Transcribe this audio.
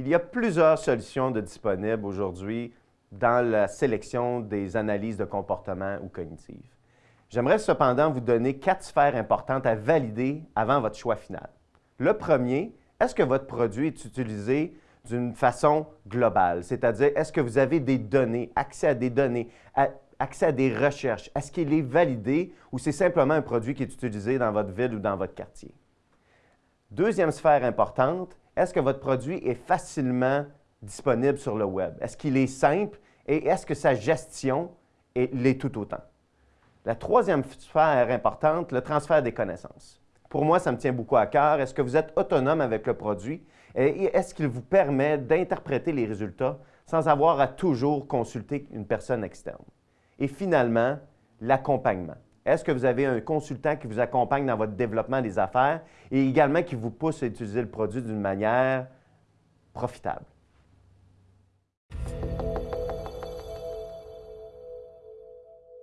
Il y a plusieurs solutions de disponibles aujourd'hui dans la sélection des analyses de comportement ou cognitives. J'aimerais cependant vous donner quatre sphères importantes à valider avant votre choix final. Le premier, est-ce que votre produit est utilisé d'une façon globale? C'est-à-dire, est-ce que vous avez des données, accès à des données, accès à des recherches? Est-ce qu'il est validé ou c'est simplement un produit qui est utilisé dans votre ville ou dans votre quartier? Deuxième sphère importante, est-ce que votre produit est facilement disponible sur le web? Est-ce qu'il est simple? Et est-ce que sa gestion l'est tout autant? La troisième sphère importante, le transfert des connaissances. Pour moi, ça me tient beaucoup à cœur. Est-ce que vous êtes autonome avec le produit? Et est-ce qu'il vous permet d'interpréter les résultats sans avoir à toujours consulter une personne externe? Et finalement, l'accompagnement. Est-ce que vous avez un consultant qui vous accompagne dans votre développement des affaires et également qui vous pousse à utiliser le produit d'une manière profitable?